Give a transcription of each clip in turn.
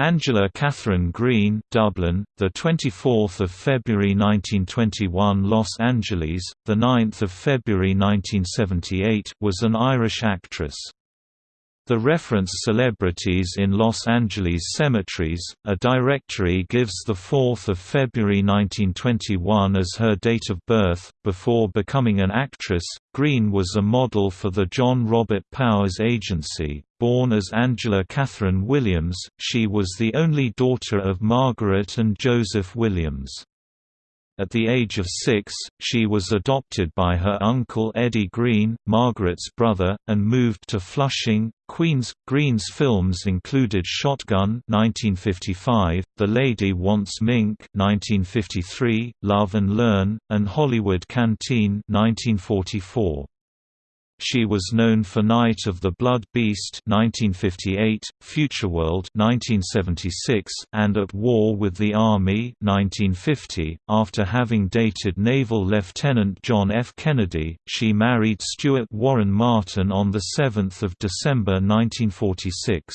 Angela Catherine Greene, Dublin, the 24th of February 1921, Los Angeles, the 9th of February 1978, was an Irish actress. The reference celebrities in Los Angeles cemeteries, a directory gives the 4 February 1921 as her date of birth. Before becoming an actress, Greene was a model for the John Robert Powers Agency. Born as Angela Catherine Williams, she was the only daughter of Margaret and Joseph Williams. At the age of six, she was adopted by her uncle Eddie Green, Margaret's brother, and moved to Flushing, Queens. Greene's films included Shotgun (1955), The Lady Wants Mink (1953), Love and Learn, and Hollywood Canteen (1944). She was known for Night of the Blood Beast 1958, Futureworld 1976, and At War with the Army 1950. After having dated Naval Lieutenant John F. Kennedy, she married Stuart Warren Martin on 7 December 1946.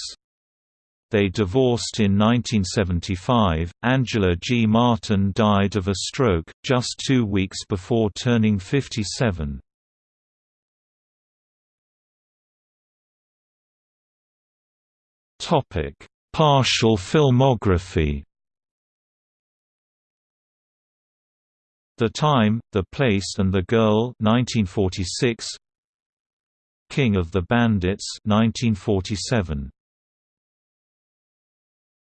They divorced in 1975. Angela G. Martin died of a stroke, just two weeks before turning 57. Topic: Partial filmography. The Time, The Place and the Girl 1946 King of the Bandits 1947